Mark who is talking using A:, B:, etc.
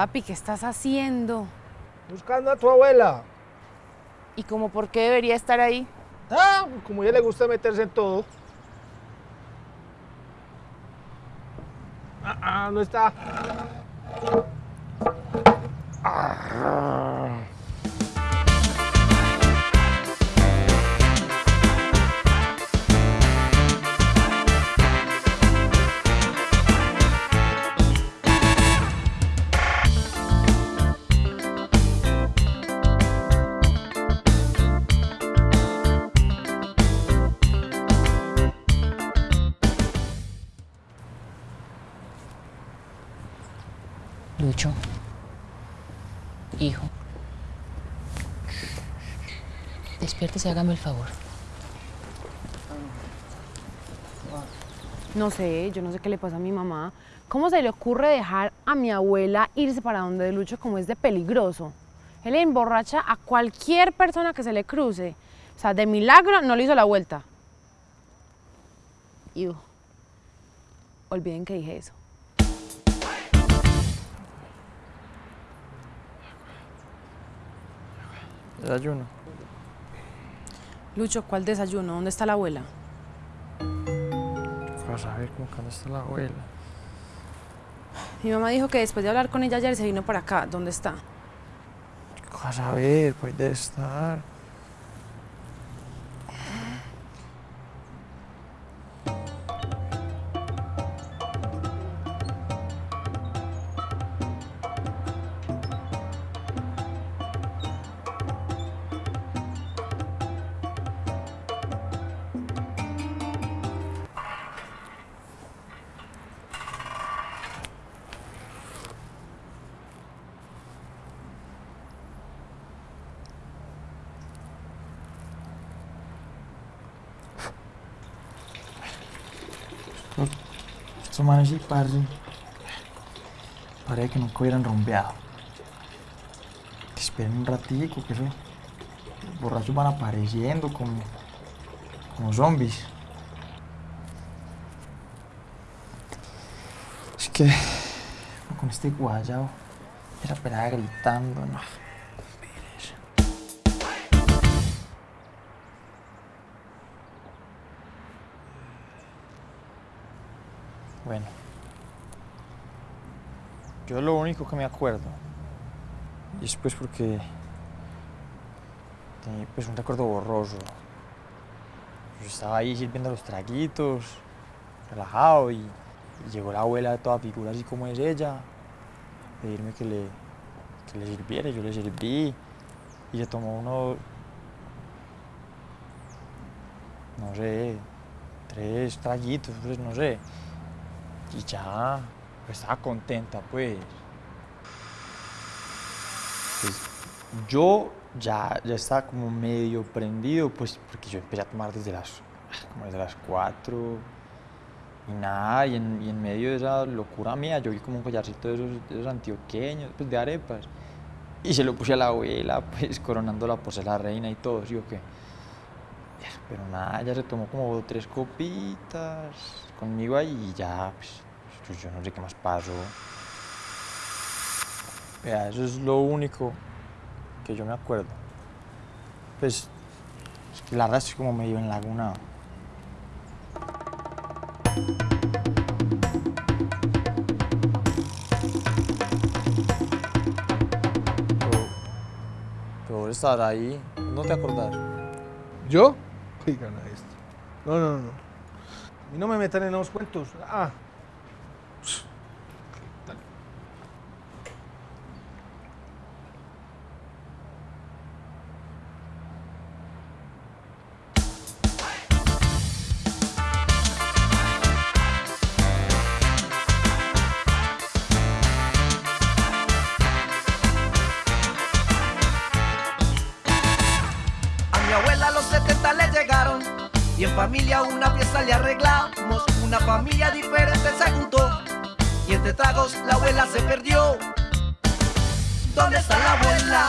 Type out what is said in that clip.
A: Papi, ¿qué estás haciendo?
B: Buscando a tu abuela.
A: ¿Y como por qué debería estar ahí?
B: Ah, como a ella le gusta meterse en todo. Ah, ah no está.
A: Lucho, hijo, despiértese hágame el favor. No sé, yo no sé qué le pasa a mi mamá. ¿Cómo se le ocurre dejar a mi abuela irse para donde de Lucho como es de peligroso? Él le emborracha a cualquier persona que se le cruce. O sea, de milagro no le hizo la vuelta. Olviden que dije eso.
C: Desayuno.
A: Lucho, ¿cuál desayuno? ¿Dónde está la abuela?
C: Vas a ver cómo que dónde está la abuela.
A: Mi mamá dijo que después de hablar con ella ayer se vino para acá. ¿Dónde está?
C: Vas a ver, puede estar. Estos manes sí, que nunca hubieran rumbeado. Esperen un ratico, que eso. Los borrachos van apareciendo como. como zombies. Es que. Con este guayao. Era pelada gritando, no. Bueno. Yo lo único que me acuerdo, y es pues porque tenía pues un recuerdo borroso. Yo estaba ahí sirviendo los traguitos, relajado, y, y llegó la abuela de toda figura así como es ella, pedirme que le, que le sirviera, yo le serví, y se tomó uno, no sé, tres traguitos, pues no sé. Y ya, pues estaba contenta, pues. Pues, yo ya, ya estaba como medio prendido, pues, porque yo empecé a tomar desde las, como desde las 4 y nada, y en, y en medio de esa locura mía, yo vi como un collarcito de esos, de esos antioqueños, pues, de arepas, y se lo puse a la abuela, pues, coronándola por ser la reina y todo, ¿sí o qué? Pero nada, ella se tomó como tres copitas conmigo ahí y ya, pues, pues yo no sé qué más pasó. Vea, eso es lo único que yo me acuerdo. Pues, es que la verdad estoy como medio en laguna. Pero, pero estar ahí, ¿no te acordás?
B: ¿Yo? Oigan a esto. No, no, no. Mí no me metan en los cuentos. Ah.
D: 70 le llegaron y en familia una fiesta le arreglamos. Una familia diferente se juntó y entre tragos la abuela se perdió. ¿Dónde está la abuela?